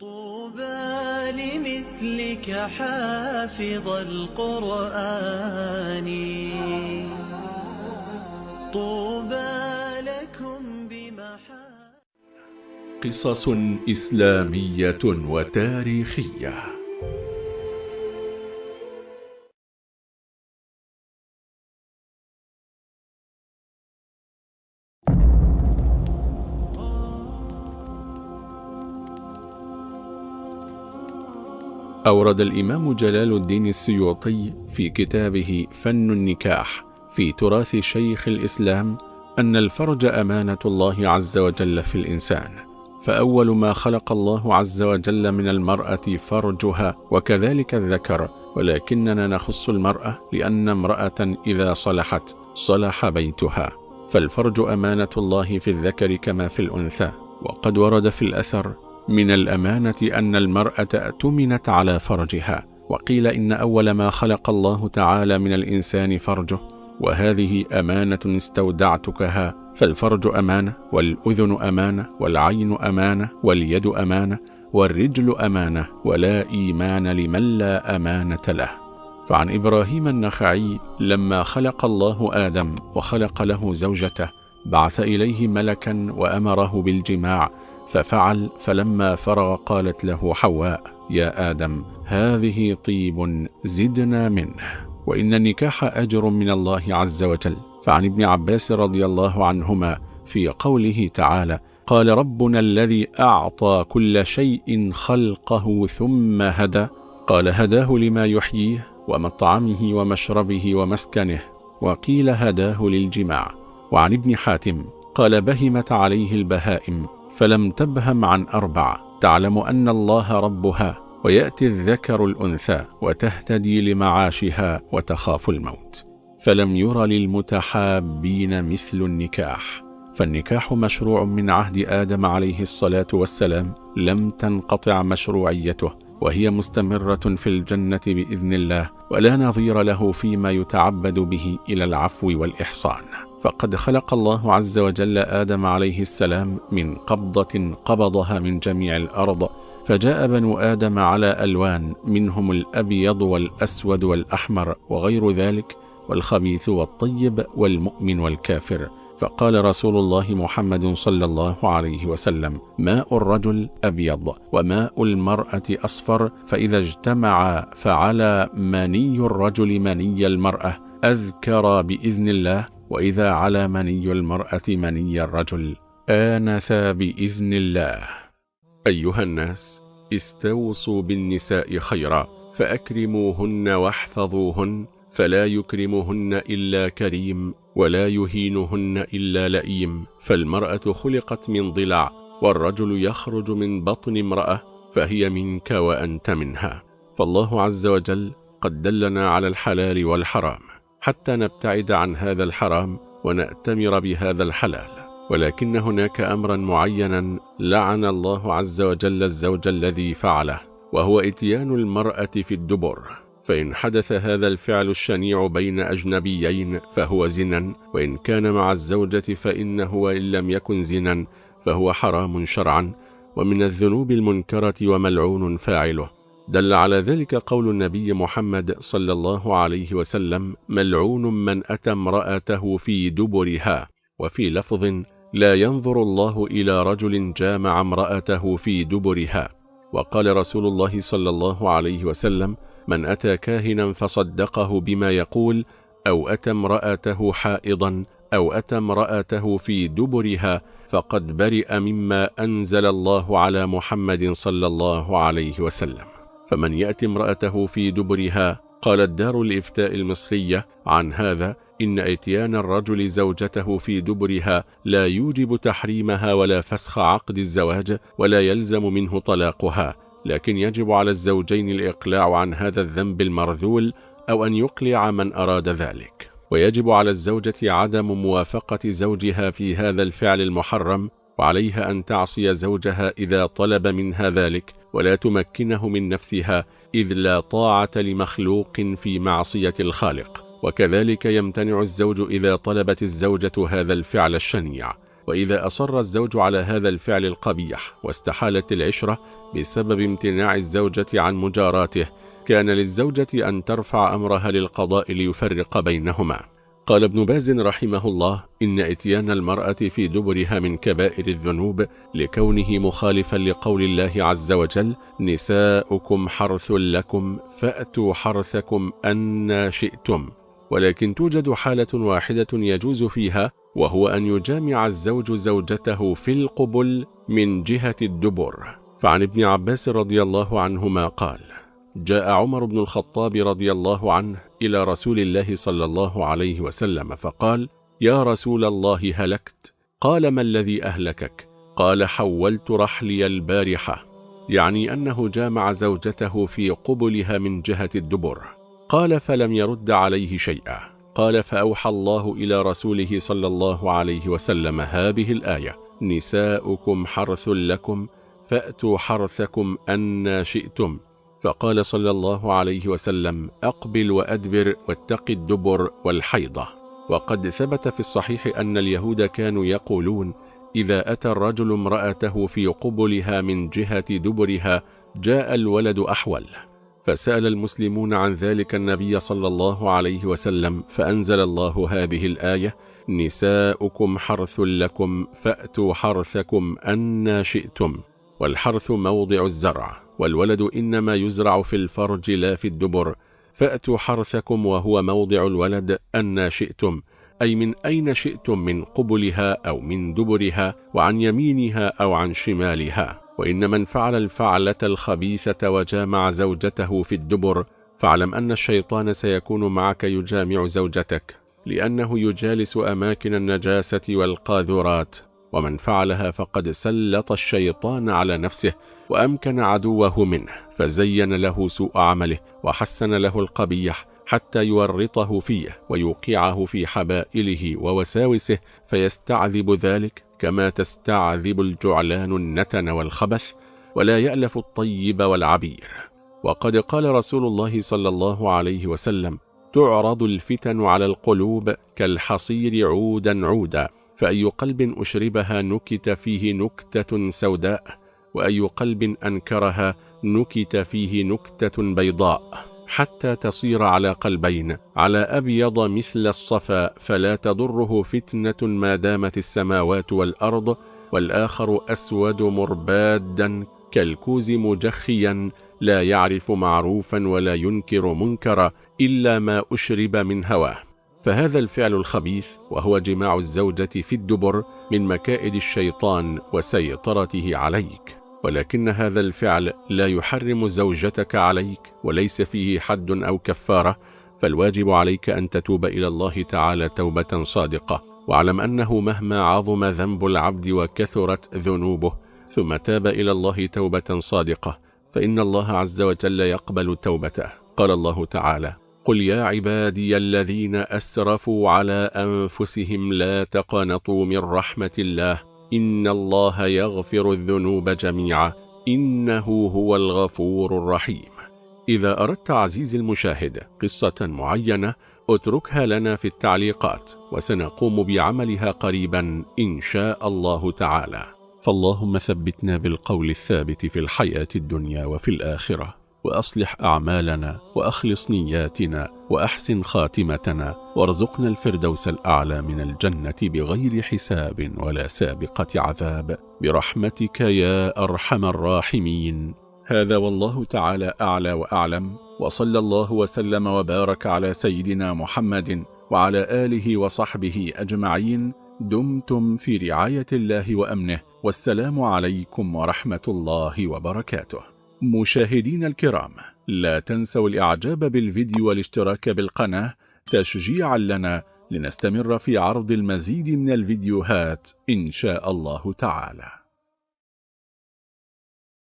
طوبى لمثلك حافظ القرآن. طوبى لكم بمحا قصص إسلامية وتاريخية. أورد الإمام جلال الدين السيوطي في كتابه فن النكاح في تراث شيخ الإسلام أن الفرج أمانة الله عز وجل في الإنسان فأول ما خلق الله عز وجل من المرأة فرجها وكذلك الذكر ولكننا نخص المرأة لأن امرأة إذا صلحت صلح بيتها. فالفرج أمانة الله في الذكر كما في الأنثى وقد ورد في الأثر من الأمانة أن المرأة أتمنت على فرجها وقيل إن أول ما خلق الله تعالى من الإنسان فرجه وهذه أمانة استودعتكها فالفرج أمانة والأذن أمانة والعين أمانة واليد أمانة والرجل أمانة ولا إيمان لمن لا أمانة له. فعن إبراهيم النخعي لما خلق الله آدم وخلق له زوجته بعث إليه ملكا وأمره بالجماع ففعل فلما فرغ قالت له حواء يا آدم هذه طيب زدنا منه وإن النكاح أجر من الله عز وجل. فعن ابن عباس رضي الله عنهما في قوله تعالى قال ربنا الذي أعطى كل شيء خلقه ثم هدى. قال هداه لما يحييه ومطعمه ومشربه ومسكنه وقيل هداه للجماع. وعن ابن حاتم قال بهمت عليه البهائم. فلم تبهم عن أربع. تعلم أن الله ربها ويأتي الذكر الأنثى وتهتدي لمعاشها وتخاف الموت. فلم ير للمتحابين مثل النكاح. فالنكاح مشروع من عهد آدم عليه الصلاة والسلام لم تنقطع مشروعيته وهي مستمرة في الجنة بإذن الله ولا نظير له فيما يتعبد به إلى العفو والإحصان. فقد خلق الله عز وجل آدم عليه السلام من قبضة قبضها من جميع الأرض فجاء بنو آدم على ألوان منهم الأبيض والأسود والأحمر وغير ذلك والخبيث والطيب والمؤمن والكافر. فقال رسول الله محمد صلى الله عليه وسلم ماء الرجل أبيض وماء المرأة أصفر فإذا اجتمع فعلى مني الرجل مني المرأة أذكر بإذن الله وإذا على مني المرأة مني الرجل آنث بإذن الله. أيها الناس استوصوا بالنساء خيرا فأكرموهن واحفظوهن فلا يكرمهن إلا كريم ولا يهينهن إلا لئيم. فالمرأة خلقت من ضلع والرجل يخرج من بطن امرأة فهي منك وأنت منها. فالله عز وجل قد دلنا على الحلال والحرام. حتى نبتعد عن هذا الحرام ونأتمر بهذا الحلال. ولكن هناك أمرا معينا لعن الله عز وجل الزوج الذي فعله وهو إتيان المرأة في الدبر. فإن حدث هذا الفعل الشنيع بين أجنبيين فهو زنا وإن كان مع الزوجة فإنه وإن لم يكن زنا فهو حرام شرعا. ومن الذنوب المنكرة وملعون فاعله. دل على ذلك قول النبي محمد صلى الله عليه وسلم ملعون من أتى امرأته في دبرها وفي لفظ لا ينظر الله إلى رجل جامع امرأته في دبرها وقال رسول الله صلى الله عليه وسلم من أتى كاهنا فصدقه بما يقول أو أتى امرأته حائضا أو أتى امرأته في دبرها فقد برئ مما أنزل الله على محمد صلى الله عليه وسلم فمن يأتي امرأته في دبرها؟ قالت دار الإفتاء المصرية. عن هذا إن اتيان الرجل زوجته في دبرها لا يوجب تحريمها ولا فسخ عقد الزواج ولا يلزم منه طلاقها لكن يجب على الزوجين الإقلاع عن هذا الذنب المرذول أو أن يقلع من أراد ذلك. ويجب على الزوجة عدم موافقة زوجها في هذا الفعل المحرم وعليها أن تعصي زوجها إذا طلب منها ذلك ولا تمكنه من نفسها إذ لا طاعة لمخلوق في معصية الخالق. وكذلك يمتنع الزوج إذا طلبت الزوجة هذا الفعل الشنيع. وإذا أصر الزوج على هذا الفعل القبيح واستحالت العشرة بسبب امتناع الزوجة عن مجاراته كان للزوجة أن ترفع أمرها للقضاء ليفرق بينهما. قال ابن باز رحمه الله إن إتيان المرأة في دبرها من كبائر الذنوب لكونه مخالفا لقول الله عز وجل نساؤكم حرث لكم فأتوا حرثكم أن شئتم. ولكن توجد حالة واحدة يجوز فيها وهو أن يجامع الزوج زوجته في القبل من جهة الدبر. فعن ابن عباس رضي الله عنهما قال جاء عمر بن الخطاب رضي الله عنه إلى رسول الله صلى الله عليه وسلم فقال يا رسول الله هلكت قال ما الذي أهلكك؟ قال حولت رحلي البارحة يعني أنه جامع زوجته في قبلها من جهة الدبر. قال فلم يرد عليه شيئا. قال فأوحى الله إلى رسوله صلى الله عليه وسلم هذه الآية نساؤكم حرث لكم فأتوا حرثكم أن شئتم فقال صلى الله عليه وسلم أقبل وأدبر واتق الدبر والحيضة. وقد ثبت في الصحيح أن اليهود كانوا يقولون إذا أتى الرجل امرأته في قبلها من جهة دبرها جاء الولد أحول. فسأل المسلمون عن ذلك النبي صلى الله عليه وسلم فأنزل الله هذه الآية نساؤكم حرث لكم فأتوا حرثكم أن شئتم والحرث موضع الزرع. والولد إنما يزرع في الفرج لا في الدبر. فأتوا حرثكم وهو موضع الولد أن شئتم أي من أين شئتم من قبلها أو من دبرها وعن يمينها أو عن شمالها. وإن من فعل الفعلة الخبيثة وجامع زوجته في الدبر فاعلم أن الشيطان سيكون معك يجامع زوجتك لأنه يجالس أماكن النجاسة والقاذورات. ومن فعلها فقد سلط الشيطان على نفسه وأمكن عدوه منه فزين له سوء عمله وحسن له القبيح حتى يورطه فيه ويوقعه في حبائله ووساوسه فيستعذب ذلك كما تستعذب الجعلان النتن والخبث ولا يألف الطيب والعبير. وقد قال رسول الله صلى الله عليه وسلم تعرض الفتن على القلوب كالحصير عودا عودا. فأي قلب أشربها نكت فيه نكتة سوداء وأي قلب أنكرها نكت فيه نكتة بيضاء. حتى تصير على قلبين على أبيض مثل الصفا فلا تضره فتنة ما دامت السماوات والأرض والآخر أسود مربادا كالكوز مجخيا لا يعرف معروفا ولا ينكر منكرا إلا ما أشرب من هواه. فهذا الفعل الخبيث وهو جماع الزوجة في الدبر من مكائد الشيطان وسيطرته عليك. ولكن هذا الفعل لا يحرم زوجتك عليك وليس فيه حد أو كفارة. فالواجب عليك أن تتوب إلى الله تعالى توبة صادقة. واعلم أنه مهما عظم ذنب العبد وكثرت ذنوبه ثم تاب إلى الله توبة صادقة فإن الله عز وجل يقبل توبته. قال الله تعالى قل يا عبادي الذين أسرفوا على أنفسهم لا تقنطوا من رحمة الله. إن الله يغفر الذنوب جميعا. إنه هو الغفور الرحيم. إذا أردت عزيزي المشاهد قصة معينة اتركها لنا في التعليقات وسنقوم بعملها قريبا إن شاء الله تعالى. فاللهم ثبتنا بالقول الثابت في الحياة الدنيا وفي الآخرة. وأصلح أعمالنا وأخلص نياتنا وأحسن خاتمتنا وارزقنا الفردوس الأعلى من الجنة بغير حساب ولا سابقة عذاب. برحمتك يا أرحم الراحمين. هذا والله تعالى أعلى وأعلم وصلى الله وسلم وبارك على سيدنا محمد وعلى آله وصحبه أجمعين. دمتم في رعاية الله وأمنه والسلام عليكم ورحمة الله وبركاته. مشاهدين الكرام لا تنسوا الإعجاب بالفيديو والاشتراك بالقناة تشجيعا لنا لنستمر في عرض المزيد من الفيديوهات إن شاء الله تعالى.